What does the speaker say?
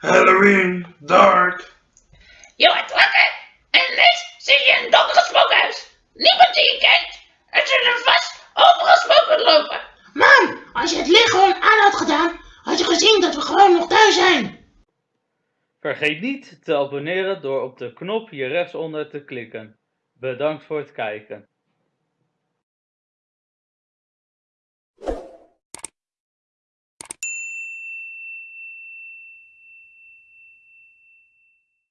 Halloween, dark. Je wordt wakker en ineens zie je een donker spookhuis. Niemand die je kent. Er zullen vast overal spoken lopen. Man, als je het licht gewoon aan had gedaan, had je gezien dat we gewoon nog thuis zijn. Vergeet niet te abonneren door op de knop hier rechtsonder te klikken. Bedankt voor het kijken.